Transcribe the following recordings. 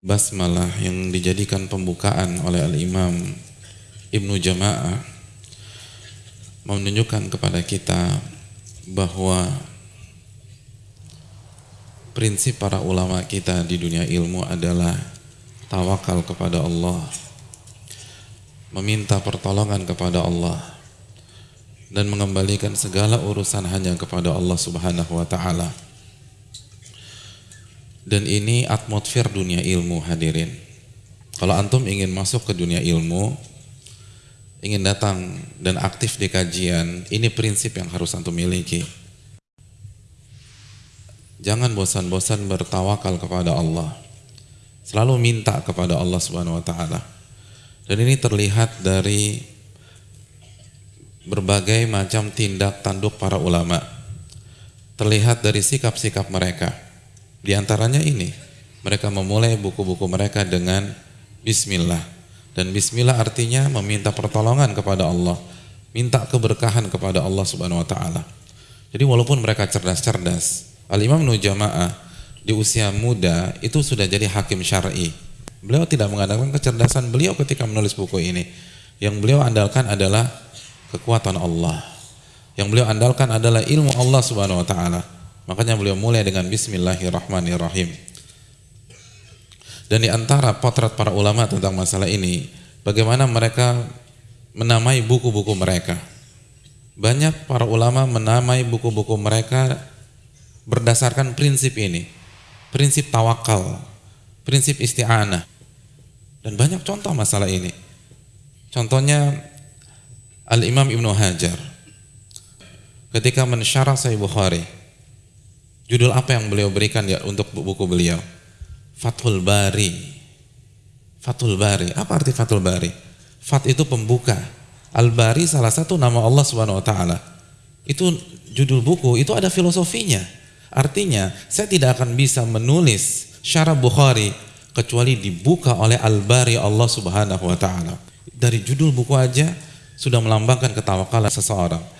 basmalah yang dijadikan pembukaan oleh Al-Imam Ibnu Jama'ah menunjukkan kepada kita bahwa prinsip para ulama kita di dunia ilmu adalah tawakal kepada Allah meminta pertolongan kepada Allah dan mengembalikan segala urusan hanya kepada Allah Subhanahu wa taala dan ini atmosfer dunia ilmu hadirin. Kalau antum ingin masuk ke dunia ilmu, ingin datang dan aktif di kajian, ini prinsip yang harus antum miliki. Jangan bosan-bosan bertawakal kepada Allah. Selalu minta kepada Allah Subhanahu wa taala. Dan ini terlihat dari berbagai macam tindak tanduk para ulama. Terlihat dari sikap-sikap mereka di antaranya ini, mereka memulai buku-buku mereka dengan bismillah. Dan bismillah artinya meminta pertolongan kepada Allah, minta keberkahan kepada Allah Subhanahu wa taala. Jadi walaupun mereka cerdas-cerdas, Al-Imam Nujamaah di usia muda itu sudah jadi hakim syar'i. Beliau tidak mengandalkan kecerdasan beliau ketika menulis buku ini. Yang beliau andalkan adalah kekuatan Allah. Yang beliau andalkan adalah ilmu Allah Subhanahu wa taala. Makanya beliau mulai dengan Bismillahirrahmanirrahim. Dan di antara potret para ulama tentang masalah ini, bagaimana mereka menamai buku-buku mereka. Banyak para ulama menamai buku-buku mereka berdasarkan prinsip ini. Prinsip tawakal, prinsip isti'anah. Dan banyak contoh masalah ini. Contohnya Al-Imam Ibnu Hajar ketika mensyarah Sahih Bukhari Judul apa yang beliau berikan ya untuk buku beliau? Fathul Bari. Fathul Bari. Apa arti Fathul Bari? Fat itu pembuka. Al-Bari salah satu nama Allah Subhanahu wa taala. Itu judul buku, itu ada filosofinya. Artinya, saya tidak akan bisa menulis syarah Bukhari kecuali dibuka oleh Al-Bari Allah Subhanahu wa taala. Dari judul buku aja sudah melambangkan ketawakalan seseorang.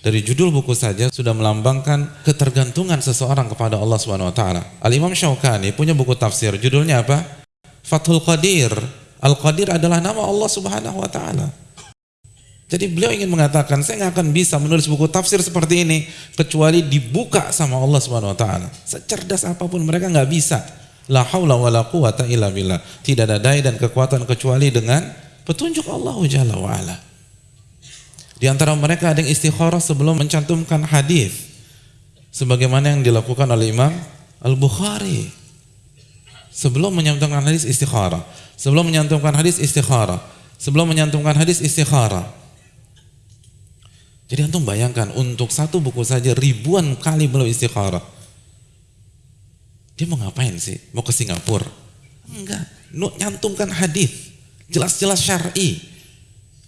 Dari judul buku saja sudah melambangkan ketergantungan seseorang kepada Allah Subhanahu wa taala. Al Imam Syaukani punya buku tafsir, judulnya apa? Fathul Qadir. Al Qadir adalah nama Allah Subhanahu wa taala. Jadi beliau ingin mengatakan saya nggak akan bisa menulis buku tafsir seperti ini kecuali dibuka sama Allah Subhanahu wa taala. Secerdas apa pun mereka nggak bisa. La haula wala quwata illa billah. Tidak ada daya dan kekuatan kecuali dengan petunjuk Allah Jalla wa ala. Di antara mereka ada yang istikharah sebelum mencantumkan hadis. Sebagaimana yang dilakukan oleh Imam Al-Bukhari. Sebelum menyantumkan hadis istikharah. Sebelum menyantumkan hadis istikharah. Sebelum menyantumkan hadis istikharah. Jadi antum bayangkan untuk satu buku saja ribuan kali beliau istikharah. Dia mau ngapain sih? Mau ke Singapura? Enggak. Nyantumkan hadis. Jelas-jelas syar'i.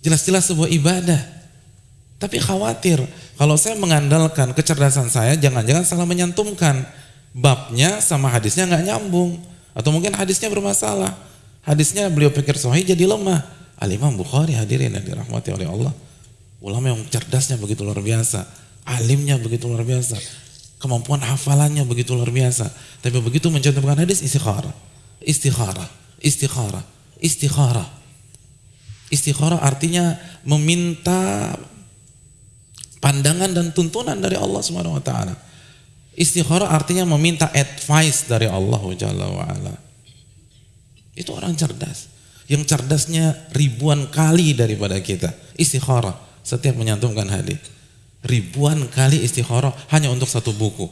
Jelas-jelas sebuah ibadah. Tapi khawatir kalau saya mengandalkan kecerdasan saya, jangan-jangan salah menyantumkan babnya sama hadisnya nggak nyambung, atau mungkin hadisnya bermasalah. Hadisnya beliau pikir sahih jadi lemah. Al Imam Bukhari hadirin yang dirahmati oleh Allah. Ulama yang cerdasnya begitu luar biasa, alimnya begitu luar biasa, kemampuan hafalannya begitu luar biasa. Tapi begitu mencantumkan hadis istikharah, istikharah, istikharah, istikharah. Istikharah artinya meminta pandangan dan tuntunan dari Allah Subhanahu wa taala. Istikharah artinya meminta advice dari Allah Jalla wa ala. Itu orang cerdas. Yang cerdasnya ribuan kali daripada kita. Istikharah setiap menyantumkan hadis. Ribuan kali istikharah hanya untuk satu buku.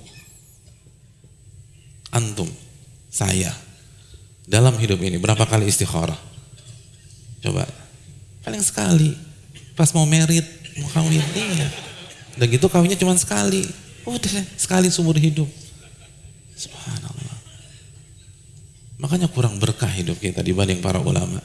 Antum, saya dalam hidup ini berapa kali istikharah? Coba. Paling sekali. Pas mau merit, mau kawin, iya. Udah gitu kawinnya cuma sekali. Udah sekali seumur hidup. Subhanallah. Makanya kurang berkah hidup kita dibanding para ulama.